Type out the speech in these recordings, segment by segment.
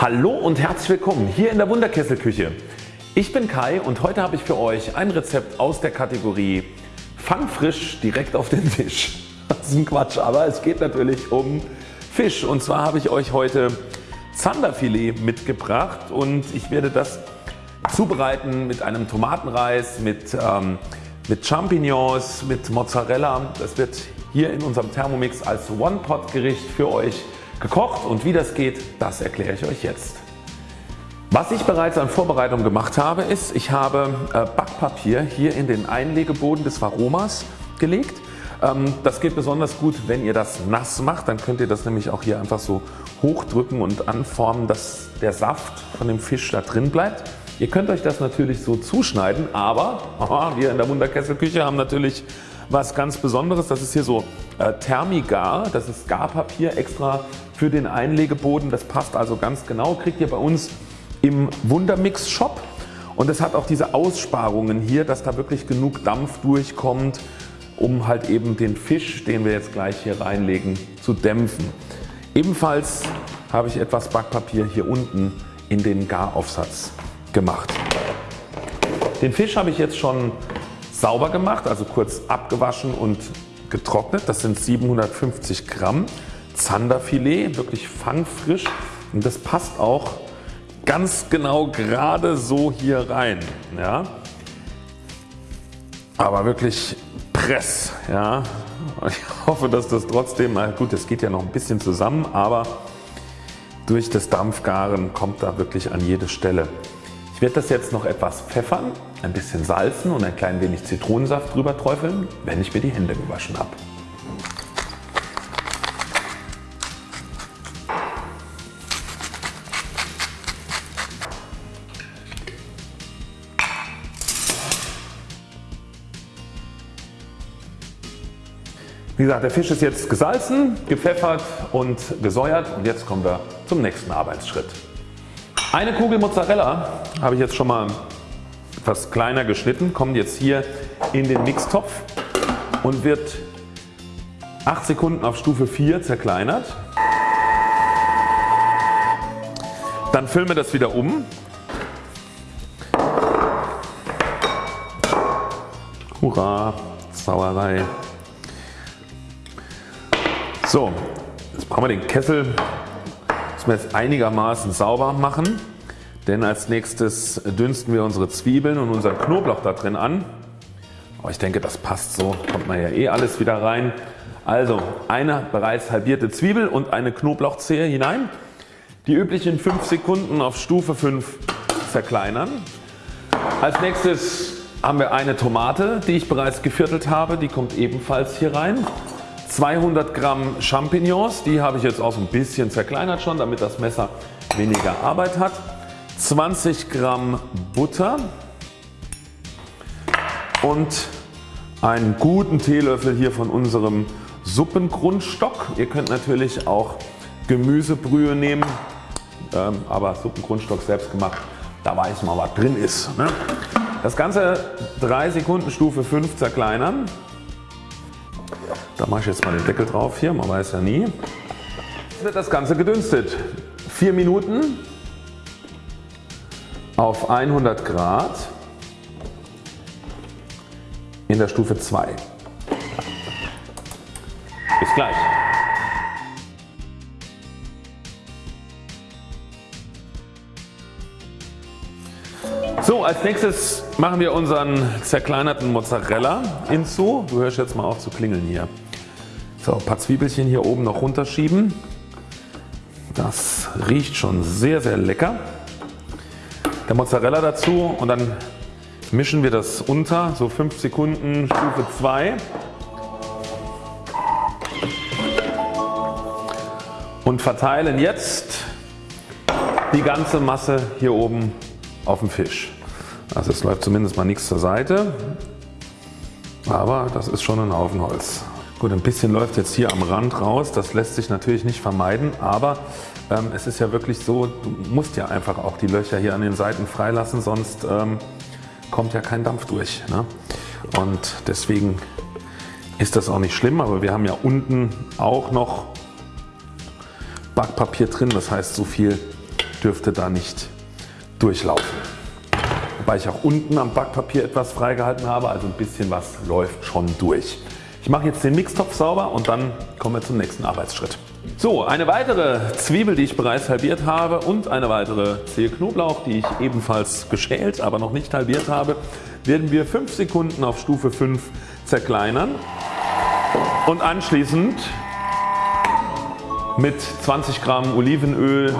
Hallo und herzlich willkommen hier in der Wunderkesselküche. Ich bin Kai und heute habe ich für euch ein Rezept aus der Kategorie Fangfrisch direkt auf den Tisch. Das ist ein Quatsch, aber es geht natürlich um Fisch und zwar habe ich euch heute Zanderfilet mitgebracht und ich werde das zubereiten mit einem Tomatenreis, mit, ähm, mit Champignons, mit Mozzarella. Das wird hier in unserem Thermomix als One-Pot Gericht für euch gekocht und wie das geht, das erkläre ich euch jetzt. Was ich bereits an Vorbereitung gemacht habe ist, ich habe äh, Backpapier hier in den Einlegeboden des Varomas gelegt. Ähm, das geht besonders gut wenn ihr das nass macht, dann könnt ihr das nämlich auch hier einfach so hochdrücken und anformen dass der Saft von dem Fisch da drin bleibt. Ihr könnt euch das natürlich so zuschneiden, aber wir in der Wunderkesselküche haben natürlich was ganz Besonderes. Das ist hier so äh, Thermigar, das ist Garpapier extra für den Einlegeboden. Das passt also ganz genau, kriegt ihr bei uns im Wundermix Shop und es hat auch diese Aussparungen hier, dass da wirklich genug Dampf durchkommt, um halt eben den Fisch, den wir jetzt gleich hier reinlegen, zu dämpfen. Ebenfalls habe ich etwas Backpapier hier unten in den Garaufsatz gemacht. Den Fisch habe ich jetzt schon sauber gemacht, also kurz abgewaschen und getrocknet. Das sind 750 Gramm Zanderfilet, wirklich fangfrisch und das passt auch ganz genau gerade so hier rein. Ja. Aber wirklich Press. Ja. Ich hoffe dass das trotzdem, na gut es geht ja noch ein bisschen zusammen, aber durch das Dampfgaren kommt da wirklich an jede Stelle. Ich werde das jetzt noch etwas pfeffern, ein bisschen salzen und ein klein wenig Zitronensaft drüber träufeln, wenn ich mir die Hände gewaschen habe. Wie gesagt der Fisch ist jetzt gesalzen, gepfeffert und gesäuert und jetzt kommen wir zum nächsten Arbeitsschritt. Eine Kugel Mozzarella habe ich jetzt schon mal etwas kleiner geschnitten, kommt jetzt hier in den Mixtopf und wird 8 Sekunden auf Stufe 4 zerkleinert. Dann füllen wir das wieder um. Hurra, Sauerei. So, jetzt brauchen wir den Kessel müssen wir jetzt einigermaßen sauber machen, denn als nächstes dünsten wir unsere Zwiebeln und unseren Knoblauch da drin an. Aber ich denke das passt so, kommt man ja eh alles wieder rein. Also eine bereits halbierte Zwiebel und eine Knoblauchzehe hinein. Die üblichen 5 Sekunden auf Stufe 5 zerkleinern. Als nächstes haben wir eine Tomate die ich bereits geviertelt habe, die kommt ebenfalls hier rein. 200 Gramm Champignons, die habe ich jetzt auch so ein bisschen zerkleinert schon, damit das Messer weniger Arbeit hat. 20 Gramm Butter und einen guten Teelöffel hier von unserem Suppengrundstock. Ihr könnt natürlich auch Gemüsebrühe nehmen, ähm, aber Suppengrundstock selbst gemacht, da weiß man was drin ist. Ne? Das Ganze 3 Sekunden Stufe 5 zerkleinern da mache ich jetzt mal den Deckel drauf hier, man weiß ja nie. Jetzt wird das Ganze gedünstet. 4 Minuten auf 100 Grad in der Stufe 2. Bis gleich. So als nächstes machen wir unseren zerkleinerten Mozzarella hinzu. Du hörst jetzt mal auf zu klingeln hier. So, ein paar Zwiebelchen hier oben noch runterschieben. Das riecht schon sehr sehr lecker. Der Mozzarella dazu und dann mischen wir das unter, so 5 Sekunden Stufe 2. Und verteilen jetzt die ganze Masse hier oben auf dem Fisch. Also es läuft zumindest mal nichts zur Seite, aber das ist schon ein Haufen Holz. Gut ein bisschen läuft jetzt hier am Rand raus, das lässt sich natürlich nicht vermeiden, aber ähm, es ist ja wirklich so, du musst ja einfach auch die Löcher hier an den Seiten freilassen, sonst ähm, kommt ja kein Dampf durch. Ne? Und deswegen ist das auch nicht schlimm, aber wir haben ja unten auch noch Backpapier drin, das heißt so viel dürfte da nicht durchlaufen. Wobei ich auch unten am Backpapier etwas freigehalten habe, also ein bisschen was läuft schon durch. Ich mache jetzt den Mixtopf sauber und dann kommen wir zum nächsten Arbeitsschritt. So, eine weitere Zwiebel, die ich bereits halbiert habe und eine weitere Zehe Knoblauch, die ich ebenfalls geschält, aber noch nicht halbiert habe, werden wir 5 Sekunden auf Stufe 5 zerkleinern und anschließend mit 20 Gramm Olivenöl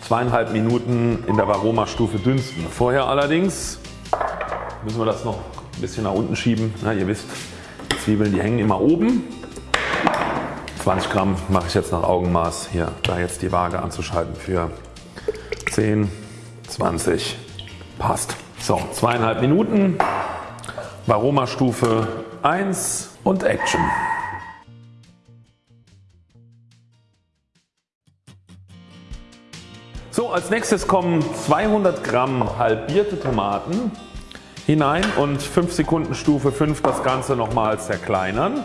zweieinhalb Minuten in der Varoma-Stufe dünsten. Vorher allerdings müssen wir das noch ein bisschen nach unten schieben. Na, ihr wisst, Zwiebeln die hängen immer oben. 20 Gramm mache ich jetzt nach Augenmaß hier, da jetzt die Waage anzuschalten für 10, 20, passt. So, zweieinhalb Minuten, Varoma Stufe 1 und Action. So, als nächstes kommen 200 Gramm halbierte Tomaten hinein und 5 Sekunden Stufe 5 das Ganze nochmal zerkleinern.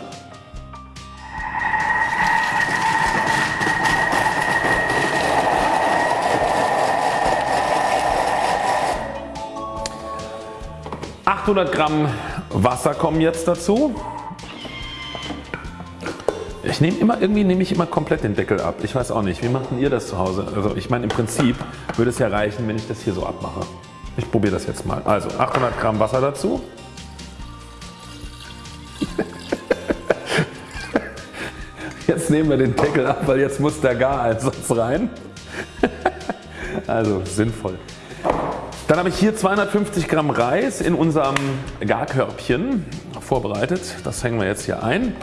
...800 Gramm Wasser kommen jetzt dazu. Ich nehme immer irgendwie nehme ich immer komplett den Deckel ab. Ich weiß auch nicht. Wie macht ihr das zu Hause? Also ich meine im Prinzip würde es ja reichen wenn ich das hier so abmache. Ich probiere das jetzt mal. Also 800 Gramm Wasser dazu. Jetzt nehmen wir den Deckel ab, weil jetzt muss der Gareinsatz rein. Also sinnvoll. Dann habe ich hier 250 Gramm Reis in unserem Garkörbchen vorbereitet. Das hängen wir jetzt hier ein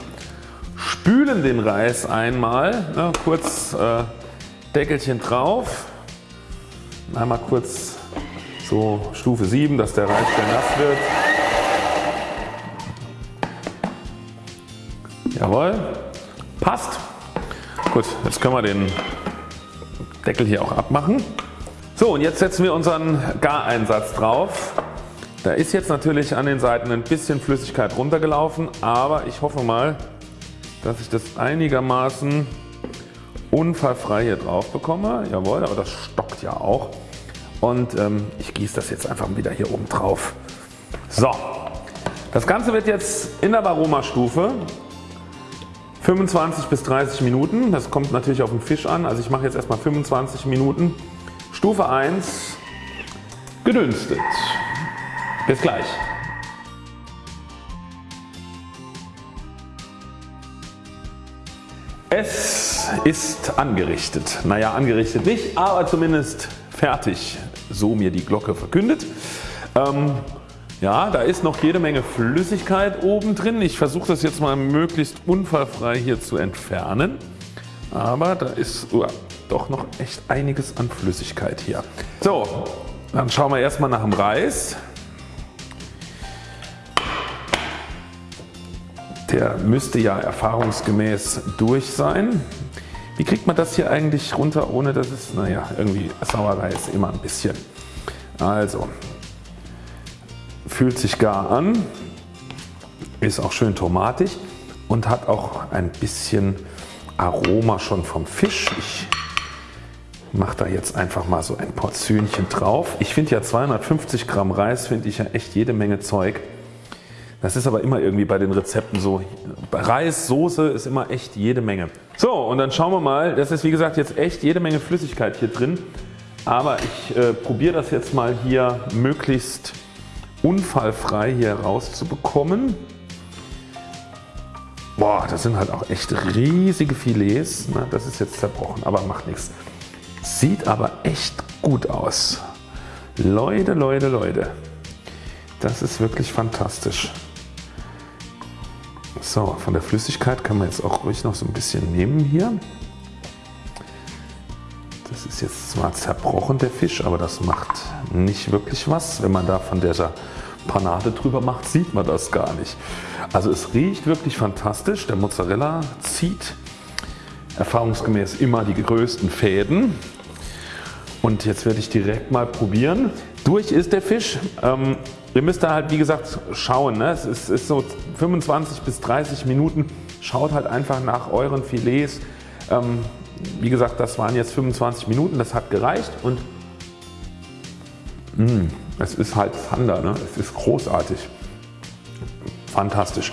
spülen den Reis einmal, ne, kurz äh, Deckelchen drauf, einmal kurz so Stufe 7, dass der Reis schön nass wird. Jawohl, passt. Gut, jetzt können wir den Deckel hier auch abmachen. So und jetzt setzen wir unseren Gareinsatz drauf. Da ist jetzt natürlich an den Seiten ein bisschen Flüssigkeit runtergelaufen, aber ich hoffe mal dass ich das einigermaßen unfallfrei hier drauf bekomme. Jawohl, aber das stockt ja auch. Und ähm, ich gieße das jetzt einfach wieder hier oben drauf. So, das Ganze wird jetzt in der Varoma Stufe 25 bis 30 Minuten. Das kommt natürlich auf den Fisch an. Also ich mache jetzt erstmal 25 Minuten. Stufe 1 gedünstet. Bis gleich. Es ist angerichtet. Naja angerichtet nicht, aber zumindest fertig. So mir die Glocke verkündet. Ähm, ja, da ist noch jede Menge Flüssigkeit oben drin. Ich versuche das jetzt mal möglichst unfallfrei hier zu entfernen. Aber da ist uh, doch noch echt einiges an Flüssigkeit hier. So, dann schauen wir erstmal nach dem Reis. Der müsste ja erfahrungsgemäß durch sein. Wie kriegt man das hier eigentlich runter ohne dass es, naja irgendwie Sauerei ist immer ein bisschen. Also fühlt sich gar an, ist auch schön tomatig und hat auch ein bisschen Aroma schon vom Fisch. Ich mache da jetzt einfach mal so ein Portionchen drauf. Ich finde ja 250 Gramm Reis finde ich ja echt jede Menge Zeug. Das ist aber immer irgendwie bei den Rezepten so. Reis, Soße ist immer echt jede Menge. So und dann schauen wir mal. Das ist wie gesagt jetzt echt jede Menge Flüssigkeit hier drin. Aber ich äh, probiere das jetzt mal hier möglichst unfallfrei hier rauszubekommen. Boah, das sind halt auch echt riesige Filets. Na, das ist jetzt zerbrochen, aber macht nichts. Sieht aber echt gut aus. Leute, Leute, Leute. Das ist wirklich fantastisch. So, von der Flüssigkeit kann man jetzt auch ruhig noch so ein bisschen nehmen hier. Das ist jetzt zwar zerbrochen der Fisch, aber das macht nicht wirklich was. Wenn man da von dieser Panade drüber macht, sieht man das gar nicht. Also es riecht wirklich fantastisch. Der Mozzarella zieht erfahrungsgemäß immer die größten Fäden. Und jetzt werde ich direkt mal probieren. Durch ist der Fisch. Ähm, Ihr müsst da halt wie gesagt schauen. Ne? Es ist, ist, so 25 bis 30 Minuten. Schaut halt einfach nach euren Filets Ähm, wie gesagt das waren jetzt 25 Minuten, das hat gereicht und mh, mm, es ist halt Zander, ne? es ist großartig, fantastisch.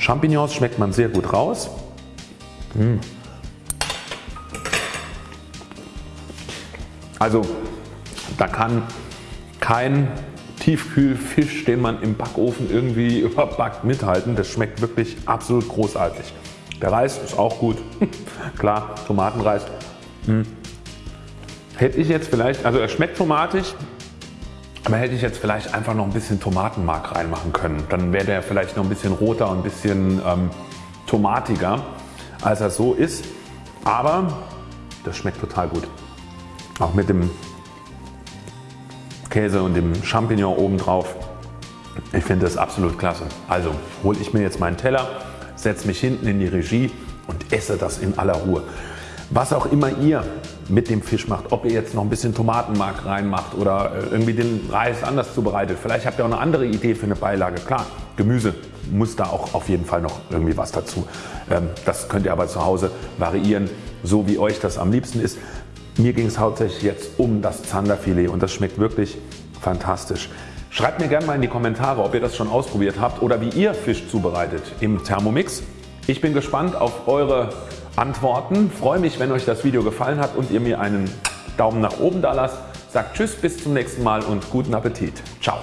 Champignons schmeckt man sehr gut raus. Mmh. Also da kann kein Tiefkühlfisch, den man im Backofen irgendwie überbackt mithalten. Das schmeckt wirklich absolut großartig. Der Reis ist auch gut. Klar, Tomatenreis. Hm. Hätte ich jetzt vielleicht, also er schmeckt tomatig, aber hätte ich jetzt vielleicht einfach noch ein bisschen Tomatenmark reinmachen können. Dann wäre der vielleicht noch ein bisschen roter und ein bisschen ähm, tomatiger als er so ist. Aber das schmeckt total gut. Auch mit dem Käse und dem Champignon oben drauf. Ich finde das absolut klasse. Also hole ich mir jetzt meinen Teller, setze mich hinten in die Regie und esse das in aller Ruhe. Was auch immer ihr mit dem Fisch macht, ob ihr jetzt noch ein bisschen Tomatenmark reinmacht oder äh, irgendwie den Reis anders zubereitet. Vielleicht habt ihr auch eine andere Idee für eine Beilage. Klar, Gemüse muss da auch auf jeden Fall noch irgendwie was dazu. Ähm, das könnt ihr aber zu Hause variieren, so wie euch das am liebsten ist. Mir ging es hauptsächlich jetzt um das Zanderfilet und das schmeckt wirklich fantastisch. Schreibt mir gerne mal in die Kommentare, ob ihr das schon ausprobiert habt oder wie ihr Fisch zubereitet im Thermomix. Ich bin gespannt auf eure Antworten. Freue mich, wenn euch das Video gefallen hat und ihr mir einen Daumen nach oben da lasst. Sagt Tschüss, bis zum nächsten Mal und guten Appetit. Ciao.